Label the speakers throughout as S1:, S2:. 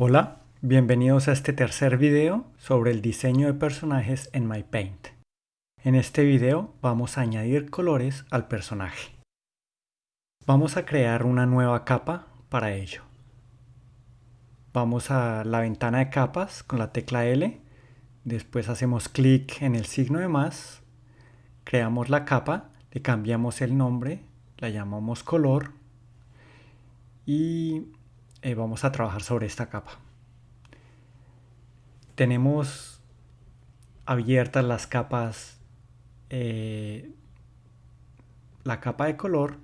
S1: Hola, bienvenidos a este tercer video sobre el diseño de personajes en MyPaint. En este video vamos a añadir colores al personaje. Vamos a crear una nueva capa para ello. Vamos a la ventana de capas con la tecla L, después hacemos clic en el signo de más, creamos la capa, le cambiamos el nombre, la llamamos color y eh, vamos a trabajar sobre esta capa. Tenemos abiertas las capas, eh, la capa de color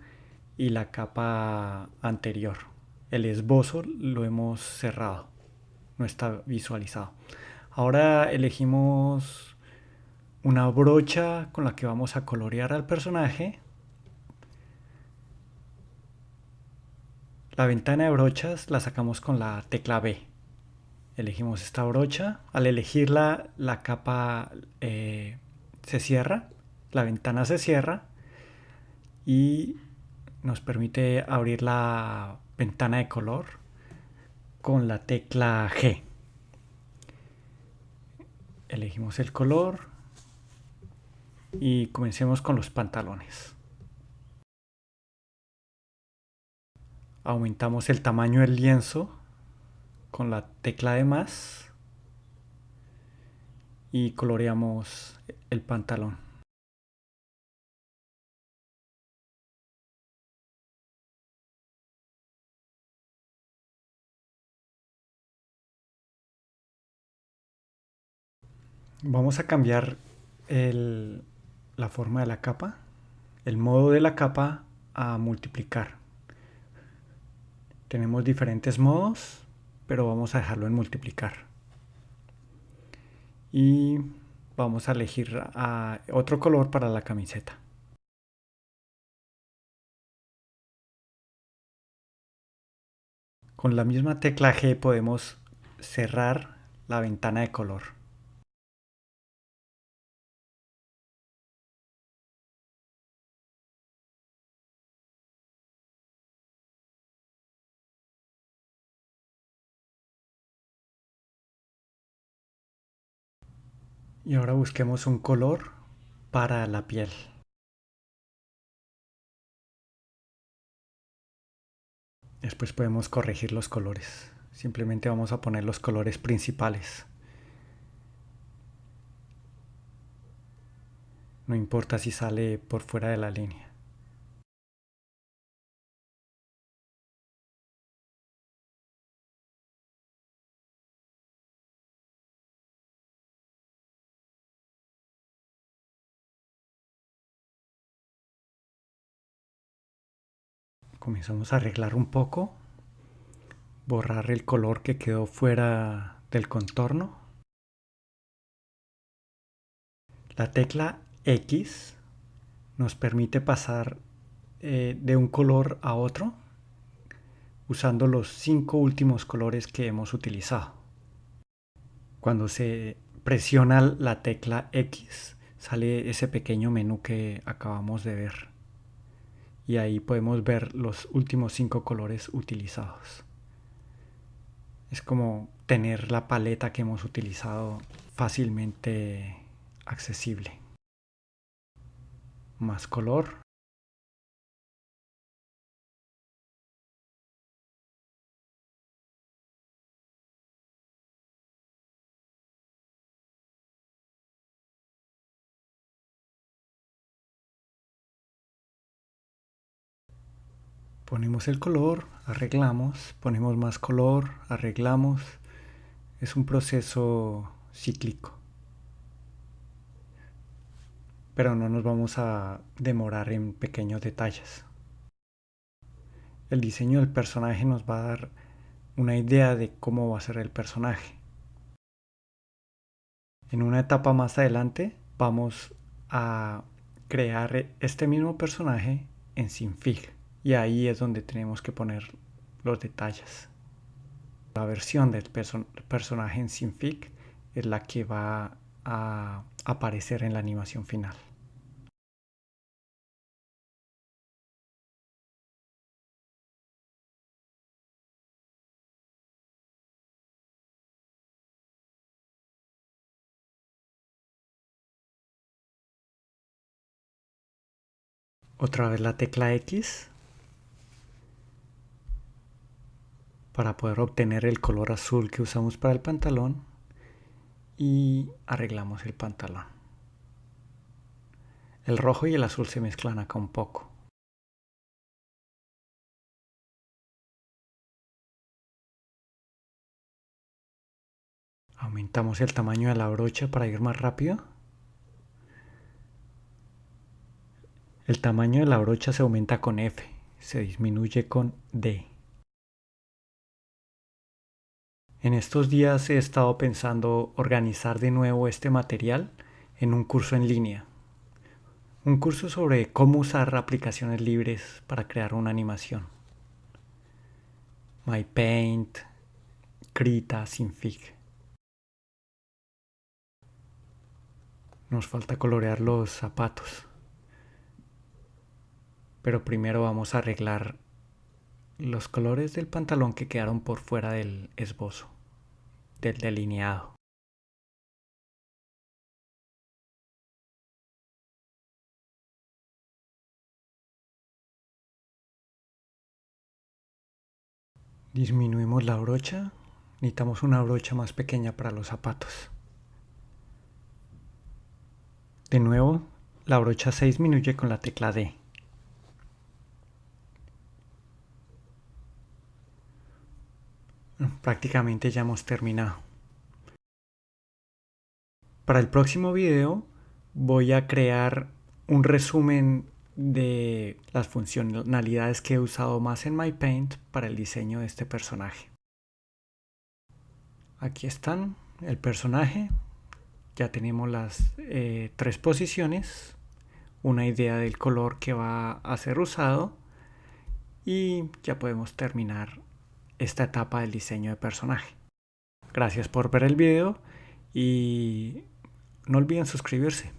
S1: y la capa anterior. El esbozo lo hemos cerrado, no está visualizado. Ahora elegimos una brocha con la que vamos a colorear al personaje La ventana de brochas la sacamos con la tecla B. Elegimos esta brocha. Al elegirla, la capa eh, se cierra, la ventana se cierra y nos permite abrir la ventana de color con la tecla G. Elegimos el color y comencemos con los pantalones. Aumentamos el tamaño del lienzo con la tecla de más y coloreamos el pantalón. Vamos a cambiar la forma de la capa, el modo de la capa a multiplicar. Tenemos diferentes modos, pero vamos a dejarlo en multiplicar. Y vamos a elegir otro color para la camiseta. Con la misma tecla G podemos cerrar la ventana de color. Y ahora busquemos un color para la piel. Después podemos corregir los colores. Simplemente vamos a poner los colores principales. No importa si sale por fuera de la línea. Comenzamos a arreglar un poco, borrar el color que quedó fuera del contorno. La tecla X nos permite pasar eh, de un color a otro usando los cinco últimos colores que hemos utilizado. Cuando se presiona la tecla X sale ese pequeño menú que acabamos de ver y ahí podemos ver los últimos cinco colores utilizados. Es como tener la paleta que hemos utilizado fácilmente accesible. Más color. Ponemos el color, arreglamos, ponemos más color, arreglamos. Es un proceso cíclico. Pero no nos vamos a demorar en pequeños detalles. El diseño del personaje nos va a dar una idea de cómo va a ser el personaje. En una etapa más adelante vamos a crear este mismo personaje en Sinfig y ahí es donde tenemos que poner los detalles. La versión del personaje en Synfic es la que va a aparecer en la animación final. Otra vez la tecla X para poder obtener el color azul que usamos para el pantalón y arreglamos el pantalón. El rojo y el azul se mezclan acá un poco. Aumentamos el tamaño de la brocha para ir más rápido. El tamaño de la brocha se aumenta con F, se disminuye con D. En estos días he estado pensando organizar de nuevo este material en un curso en línea. Un curso sobre cómo usar aplicaciones libres para crear una animación. MyPaint, Krita, Sinfig. Nos falta colorear los zapatos. Pero primero vamos a arreglar los colores del pantalón que quedaron por fuera del esbozo del delineado. Disminuimos la brocha. Necesitamos una brocha más pequeña para los zapatos. De nuevo, la brocha se disminuye con la tecla D. prácticamente ya hemos terminado. Para el próximo video voy a crear un resumen de las funcionalidades que he usado más en MyPaint para el diseño de este personaje. Aquí están el personaje. Ya tenemos las eh, tres posiciones, una idea del color que va a ser usado y ya podemos terminar esta etapa del diseño de personaje. Gracias por ver el video y no olviden suscribirse.